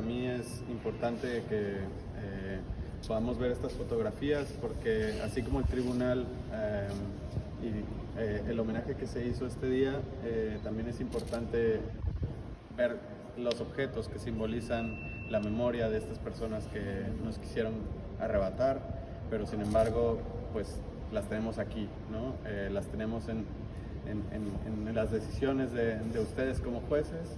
para mí es importante que eh, podamos ver estas fotografías porque así como el tribunal eh, y eh, el homenaje que se hizo este día, eh, también es importante ver los objetos que simbolizan la memoria de estas personas que nos quisieron arrebatar, pero sin embargo, pues las tenemos aquí, ¿no? Eh, las tenemos en, en- en- en las decisiones de, de ustedes como jueces.